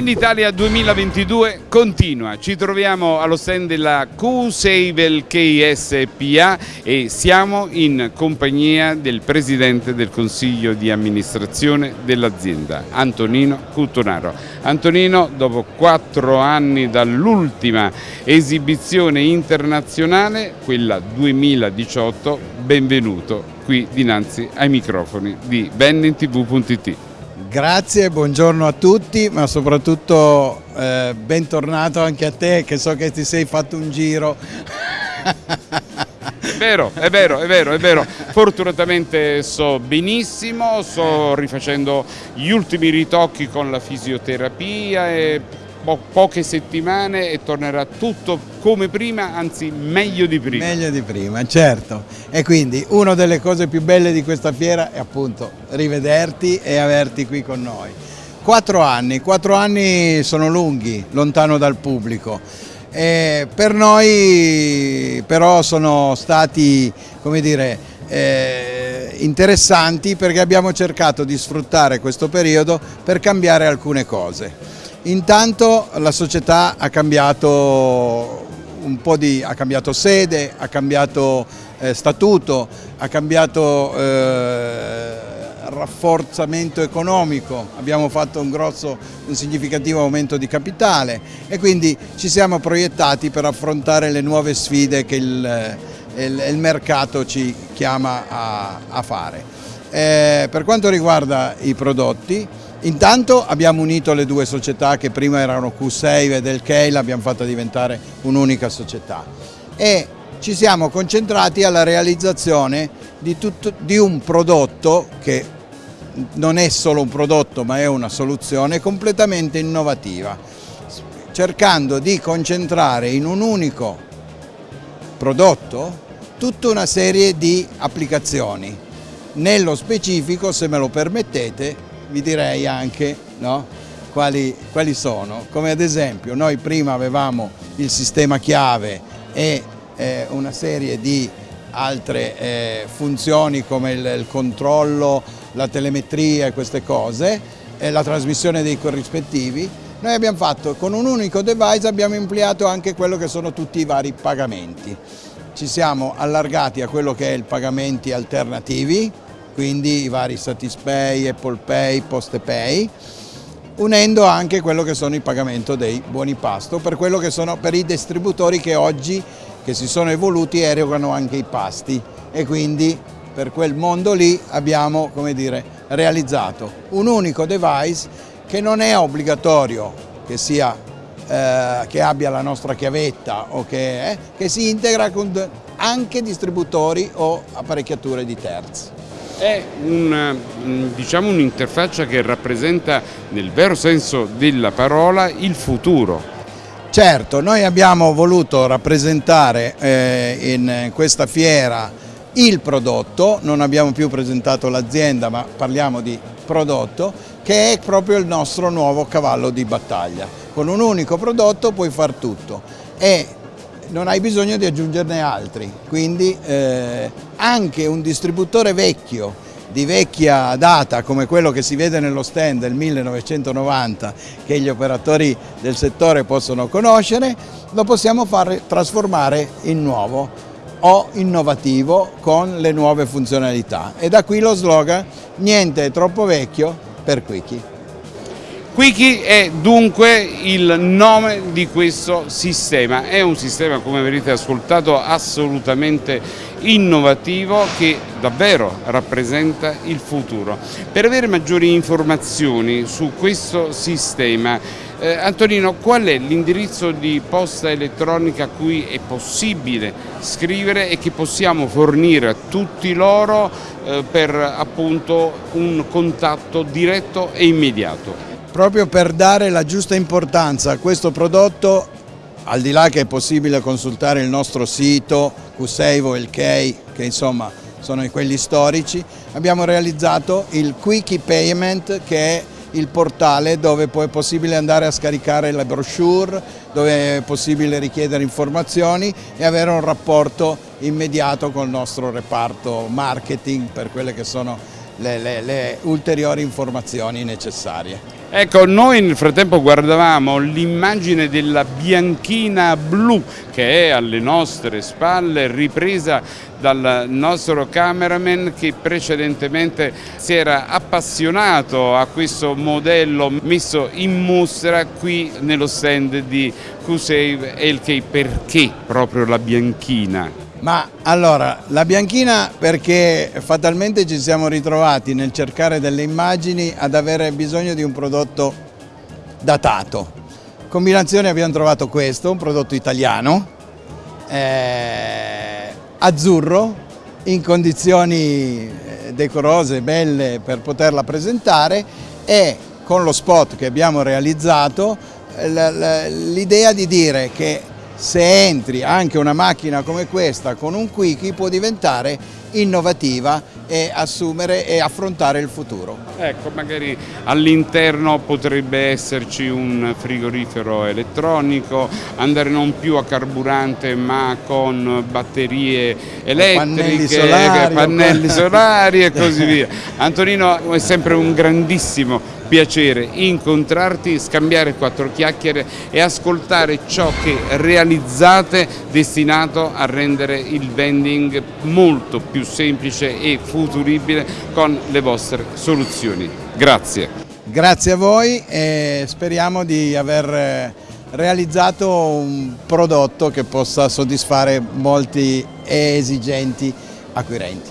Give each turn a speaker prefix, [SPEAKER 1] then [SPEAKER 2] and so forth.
[SPEAKER 1] Venditalia 2022 continua, ci troviamo allo stand della Q-Sable KSPA e siamo in compagnia del Presidente del Consiglio di amministrazione dell'azienda, Antonino Cuttonaro. Antonino, dopo quattro anni dall'ultima esibizione internazionale, quella 2018, benvenuto qui dinanzi ai microfoni di bennintv.it.
[SPEAKER 2] Grazie, buongiorno a tutti, ma soprattutto eh, bentornato anche a te che so che ti sei fatto un giro.
[SPEAKER 1] È vero, è vero, è vero, è vero. Fortunatamente so benissimo, sto rifacendo gli ultimi ritocchi con la fisioterapia e po poche settimane e tornerà tutto come prima, anzi meglio di prima.
[SPEAKER 2] Meglio di prima, certo. E quindi una delle cose più belle di questa fiera è appunto rivederti e averti qui con noi. Quattro anni, quattro anni sono lunghi, lontano dal pubblico. E per noi però sono stati, come dire, eh, interessanti perché abbiamo cercato di sfruttare questo periodo per cambiare alcune cose. Intanto la società ha cambiato di, ha cambiato sede, ha cambiato eh, statuto, ha cambiato eh, rafforzamento economico, abbiamo fatto un grosso, un significativo aumento di capitale e quindi ci siamo proiettati per affrontare le nuove sfide che il, il, il mercato ci chiama a, a fare. Eh, per quanto riguarda i prodotti, Intanto abbiamo unito le due società che prima erano Q6 e del Key, l'abbiamo fatta diventare un'unica società e ci siamo concentrati alla realizzazione di, tutto, di, un prodotto che non è solo un prodotto ma è una soluzione completamente innovativa, cercando di concentrare in un unico prodotto tutta una serie di applicazioni. Nello specifico, se me lo permettete, vi direi anche no, quali, quali, sono, come ad esempio noi prima avevamo il sistema chiave e eh, una serie di altre eh, funzioni come il, il, controllo, la telemetria e queste cose, e la trasmissione dei corrispettivi, noi abbiamo fatto con un unico device abbiamo ampliato anche quello che sono tutti i vari pagamenti. Ci siamo allargati a quello che è il pagamenti alternativi, quindi i vari Satispay, Apple Pay, Postepay, unendo anche quello che sono il pagamento dei buoni pasto per, quello che sono, per i distributori che oggi che si sono evoluti erogano anche i pasti e quindi per quel mondo lì abbiamo come dire, realizzato un unico device che non è obbligatorio che, sia, eh, che abbia la nostra chiavetta o che, eh, che si integra con anche distributori o apparecchiature di terzi.
[SPEAKER 1] È diciamo, un'interfaccia diciamo, che rappresenta nel vero senso della parola il futuro.
[SPEAKER 2] Certo, noi abbiamo voluto rappresentare eh, in questa fiera il prodotto, non abbiamo più presentato l'azienda ma parliamo di prodotto, che è proprio il nostro nuovo cavallo di battaglia. Con un unico prodotto puoi far tutto e non hai bisogno di aggiungerne altri, quindi eh, anche un distributore vecchio di vecchia data come quello che si vede nello stand del 1990 che gli operatori del settore possono conoscere, lo possiamo far trasformare in nuovo o innovativo con le nuove funzionalità e da qui lo slogan niente è troppo vecchio per Quickie.
[SPEAKER 1] Quickie è dunque il nome di questo sistema, è un sistema come avrete ascoltato assolutamente innovativo che davvero rappresenta il futuro. Per avere maggiori informazioni su questo sistema, eh, Antonino, qual è l'indirizzo di posta elettronica a cui è possibile scrivere e che possiamo fornire a tutti loro eh, per appunto un contatto diretto e immediato?
[SPEAKER 2] Proprio per dare la giusta importanza a questo prodotto, al di là che è possibile consultare il nostro sito Q6 il Key, che insomma sono quelli storici, abbiamo realizzato il Quickie Payment che è il portale dove poi è possibile andare a scaricare la brochure, dove è possibile richiedere informazioni e avere un rapporto immediato con il nostro reparto marketing per quelle che sono le, le, le ulteriori informazioni necessarie.
[SPEAKER 1] Ecco, noi nel frattempo guardavamo l'immagine della bianchina blu che è alle nostre spalle, ripresa dal nostro cameraman che precedentemente si era appassionato a questo modello messo in mostra qui nello stand di Q-Save LK. Perché proprio la bianchina?
[SPEAKER 2] Ma allora, la bianchina perché fatalmente ci siamo ritrovati nel cercare delle immagini ad avere bisogno di un prodotto datato. Combinazione abbiamo trovato questo, un prodotto italiano, eh, azzurro, in condizioni eh, decorose, belle per poterla presentare e con lo spot che abbiamo realizzato l'idea di dire che se entri anche una macchina come questa con un Quickie può diventare innovativa e assumere e affrontare il futuro.
[SPEAKER 1] Ecco, magari all'interno potrebbe esserci un frigorifero elettronico, andare non più a carburante ma con batterie elettriche,
[SPEAKER 2] pannelli solari,
[SPEAKER 1] pannelli solari e così via. Antonino è sempre un grandissimo piacere incontrarti, scambiare quattro chiacchiere e ascoltare ciò che realizzate destinato a rendere il vending molto più semplice e futuribile con le vostre soluzioni. Grazie.
[SPEAKER 2] Grazie a voi e speriamo di aver eh, realizzato un prodotto che possa soddisfare molti esigenti acquirenti.